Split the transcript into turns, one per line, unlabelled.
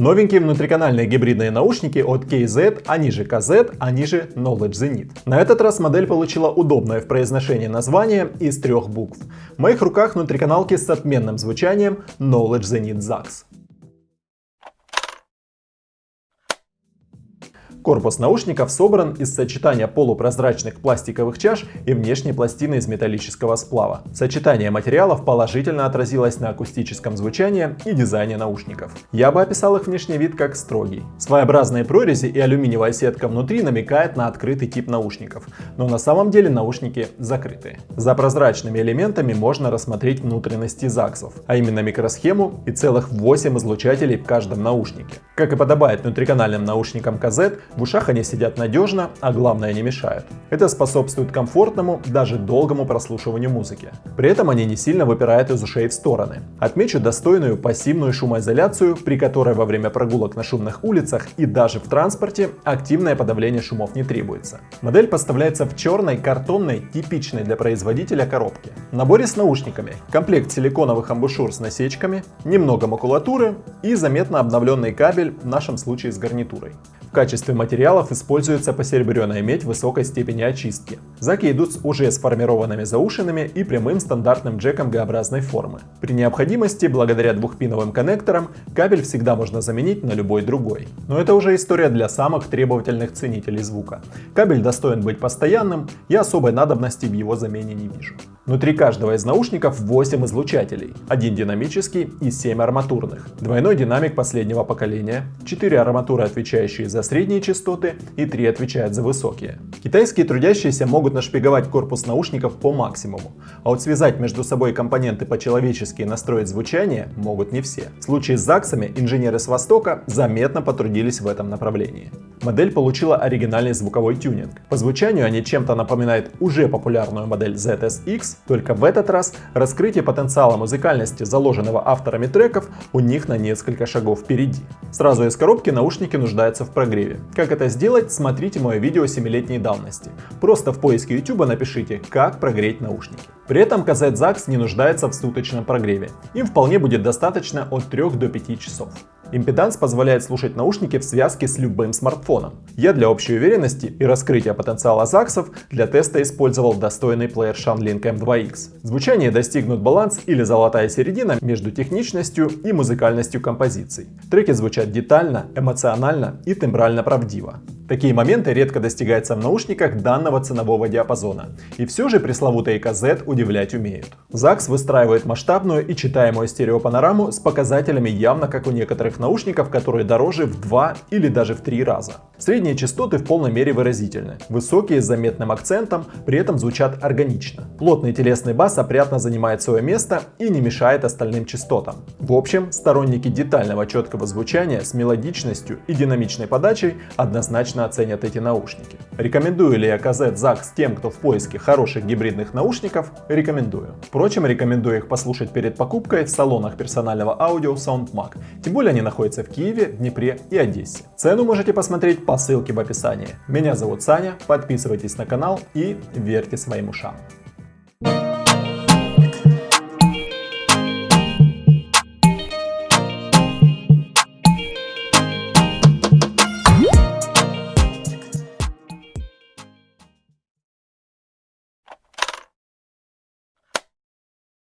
Новенькие внутриканальные гибридные наушники от KZ, они же KZ, они же Knowledge Zenith. На этот раз модель получила удобное в произношении название из трех букв. В моих руках внутриканалки с отменным звучанием Knowledge Zenith ZAX. Корпус наушников собран из сочетания полупрозрачных пластиковых чаш и внешней пластины из металлического сплава. Сочетание материалов положительно отразилось на акустическом звучании и дизайне наушников. Я бы описал их внешний вид как строгий. Своеобразные прорези и алюминиевая сетка внутри намекает на открытый тип наушников, но на самом деле наушники закрытые. За прозрачными элементами можно рассмотреть внутренности ЗАГСов, а именно микросхему и целых 8 излучателей в каждом наушнике. Как и подобает внутриканальным наушникам KZ, в ушах они сидят надежно, а главное не мешают. Это способствует комфортному, даже долгому прослушиванию музыки. При этом они не сильно выпирают из ушей в стороны. Отмечу достойную пассивную шумоизоляцию, при которой во время прогулок на шумных улицах и даже в транспорте активное подавление шумов не требуется. Модель поставляется в черной, картонной, типичной для производителя коробке. В наборе с наушниками, комплект силиконовых амбушюр с насечками, немного макулатуры и заметно обновленный кабель, в нашем случае с гарнитурой. В качестве материалов используется посеребренная медь высокой степени очистки. Заки идут с уже сформированными заушинами и прямым стандартным джеком Г-образной формы. При необходимости, благодаря двухпиновым коннекторам, кабель всегда можно заменить на любой другой. Но это уже история для самых требовательных ценителей звука. Кабель достоин быть постоянным, я особой надобности в его замене не вижу. Внутри каждого из наушников 8 излучателей, один динамический и 7 арматурных, двойной динамик последнего поколения, 4 арматуры, отвечающие за средние частоты и 3 отвечают за высокие. Китайские трудящиеся могут нашпиговать корпус наушников по максимуму, а вот связать между собой компоненты по-человечески и настроить звучание могут не все. В случае с ЗАГСами инженеры с Востока заметно потрудились в этом направлении. Модель получила оригинальный звуковой тюнинг. По звучанию они чем-то напоминают уже популярную модель ZSX, только в этот раз раскрытие потенциала музыкальности, заложенного авторами треков, у них на несколько шагов впереди. Сразу из коробки наушники нуждаются в прогреве. Как это сделать, смотрите мое видео 7-летней давности. Просто в поиске YouTube напишите «Как прогреть наушники». При этом казет ZAX не нуждается в суточном прогреве. Им вполне будет достаточно от 3 до 5 часов. Импеданс позволяет слушать наушники в связке с любым смартфоном. Я для общей уверенности и раскрытия потенциала ЗАКСов для теста использовал достойный плеер ShanLink M2X. Звучание достигнут баланс или золотая середина между техничностью и музыкальностью композиций. Треки звучат детально, эмоционально и тембрально правдиво. Такие моменты редко достигаются в наушниках данного ценового диапазона. И все же пресловутые KZ удивлять умеют. ZAX выстраивает масштабную и читаемую стереопанораму с показателями явно как у некоторых наушников, которые дороже в 2 или даже в 3 раза. Средние частоты в полной мере выразительны. Высокие с заметным акцентом, при этом звучат органично. Плотный телесный бас опрятно занимает свое место и не мешает остальным частотам. В общем, сторонники детального четкого звучания с мелодичностью и динамичной подачей однозначно оценят эти наушники. Рекомендую ли я KZ ZAX тем, кто в поиске хороших гибридных наушников? Рекомендую. Впрочем, рекомендую их послушать перед покупкой в салонах персонального аудио SoundMag. Тем более они находятся в Киеве, Днепре и Одессе. Цену можете посмотреть по ссылке в описании. Меня зовут Саня, подписывайтесь на канал и верьте своим ушам.